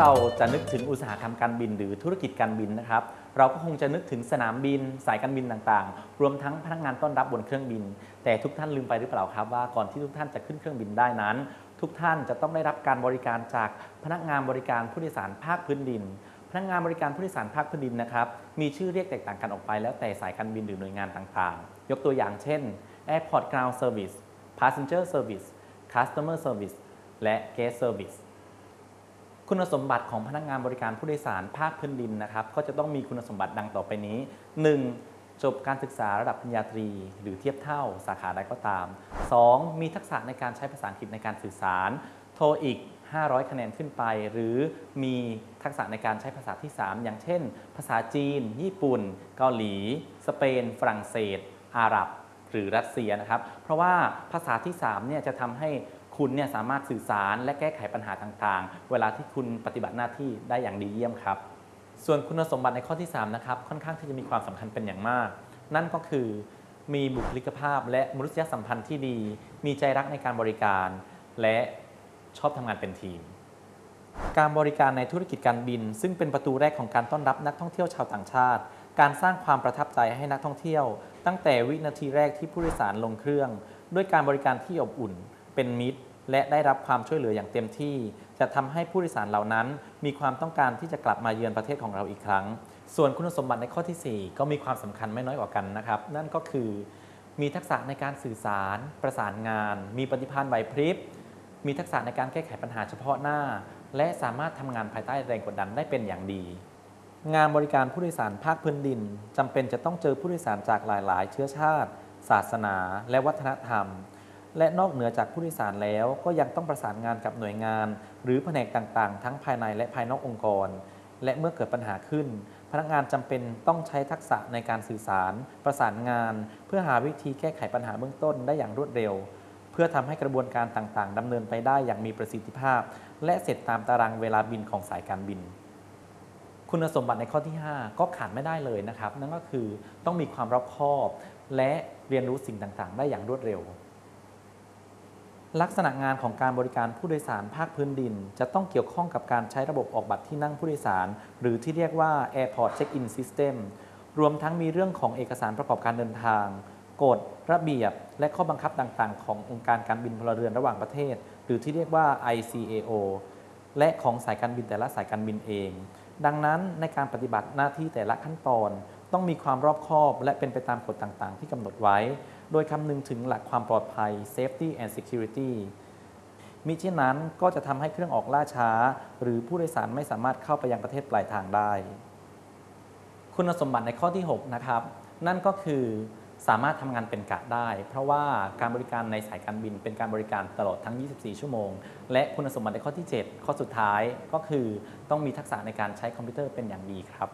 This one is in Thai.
เราจะนึกถึงอุตสาหกรรมการบิน หรือธุรกิจการบินนะครับ เราก็คงจะนึกถึงสนามบิน สายการบินต่างๆ รวมทั้งพนักงานต้อนรับบนเครื่องบิน แต่ทุกท่านลืมไปหรือเปล่าครับว่าก่อนที่ทุกท่านจะขึ้นเครื่องบินได้นั้น ทุกท่านจะต้องได้รับการบริการจากพนักงานบริการผู้โดยสารภาคพื้นดินพนักงานบริการผู้โดยสารภาคพื้นดินนะครับมีชื่อเรียกแตกต่างกันออกไปแล้วแต่สายการบินหรือหน่วยงานต่างๆ ยกตัวอย่างเช่น Airport Ground Service Passenger Service Customer Service และ Guest Service คุณสมบัติของพนักงานบริการผู้โดยสารภาคพื้นดินนะครับ ก็จะต้องมีคุณสมบัติดังต่อไปนี้ 1. จบการศึกษาระดับปริญญาตรี หรือเทียบเท่าสาขาใดก็ตาม 2. มีทักษะในการใช้ภาษาอังกฤษในการสื่อสาร โทรอีก 500 คะแนนขึ้นไป หรือมีทักษะในการใช้ภาษาที่ 3 อย่างเช่น ภาษาจีน ญี่ปุ่น เกาหลี สเปน ฝรั่งเศส อาหรับ หรือรัสเซียนะครับ เพราะว่าภาษาที่3เนี่ยจะทำให้ คุณเนี่ยสามารถสื่อสารและแก้ไขปัญหาต่างๆ เวลาที่คุณปฏิบัติหน้าที่ได้อย่างดีเยี่ยมครับ ส่วนคุณสมบัติในข้อที่3นะครับค่อนข้างที่จะมีความสำคัญเป็นอย่างมาก นั่นก็คือมีบุคลิกภาพและมนุษยสัมพันธ์ที่ดี มีใจรักในการบริการ และชอบทำงานเป็นทีม การบริการในธุรกิจการบิน ซึ่งเป็นประตูแรกของการต้อนรับนักท่องเที่ยวชาวต่างชาติ การสร้างความประทับใจให้นักท่องเที่ยว ตั้งแต่วินาทีแรกที่ผู้โดยสารลงเครื่อง ด้วยการบริการที่อบอุ่น เป็นมิตร และได้รับความช่วยเหลืออย่างเต็มที่ จะทำให้ผู้โดยสารเหล่านั้น มีความต้องการที่จะกลับมาเยือนประเทศของเราอีกครั้ง ส่วนคุณสมบัติในข้อทีสี่4 ก็มีความสำคัญไม่น้อยกว่ากันนะครับ นั่นก็คือ มีทักษะในการสื่อสาร ประสานงาน มีปฏิภาณไหวพริบ มีทักษะในการแก้ไขปัญหาเฉพาะหน้า และสามารถทำงานภายใต้แรงกดดันได้เป็นอย่างดีงานบริการผู้โดยสารภาคพื้นดินจำเป็นจะต้องเจอผู้โดยสารจากหลาย ๆ เชื้อชาติ ศาสนา และวัฒนธรรม และนอกเหนือจากผู้โดยสารแล้วก็ยังต้องประสานงานกับหน่วยงาน หรือแผนกต่างๆ ทั้งภายในและภายนอกองค์กร และเมื่อเกิดปัญหาขึ้น พนักงานจำเป็นต้องใช้ทักษะในการสื่อสาร ประสานงาน เพื่อหาวิธีแก้ไขปัญหาเบื้องต้นได้อย่างรวดเร็ว เพื่อทำให้กระบวนการต่างๆดำเนินไปได้อย่างมีประสิทธิภาพ และเสร็จตามตารางเวลาบินของสายการบิน คุณสมบัติในข้อที่ 5 ก็ขาดไม่ได้เลยนะครับ นั่นก็คือต้องมีความรอบคอบ และเรียนรู้สิ่งต่างๆ ได้อย่างรวดเร็ว ลักษณะงานของการบริการผู้โดยสารภาคพื้นดิน จะต้องเกี่ยวข้องกับการใช้ระบบออกบัตรที่นั่งผู้โดยสาร หรือที่เรียกว่า Airport Check-in System รวมทั้งมีเรื่องของเอกสารประกอบการเดินทาง กฎ ระเบียบ และข้อบังคับต่างๆ ขององค์การการบินพลเรือนระหว่างประเทศ หรือที่เรียกว่า ICAO และของสายการบินแต่ละสายการบินเอง ดังนั้นในการปฏิบัติหน้าที่แต่ละขั้นตอน ต้องมีความรอบคอบและเป็นไปตามกฎต่างๆ ที่กำหนดไว้ โดยคำนึงถึงหลักความปลอดภัย safety and security มิฉะนั้นก็จะทำให้เครื่องออกล่าช้า หรือผู้โดยสารไม่สามารถเข้าไปยังประเทศปลายทางได้ คุณสมบัติในข้อที่ 6 นะครับ นั่นก็คือสามารถทำงานเป็นกะได้ เพราะว่าการบริการในสายการบินเป็นการบริการตลอดทั้ง 24 ชั่วโมง และคุณสมบัติในข้อที่ 7 ข้อสุดท้ายก็คือต้องมีทักษะในการใช้คอมพิวเตอร์เป็นอย่างดีครับ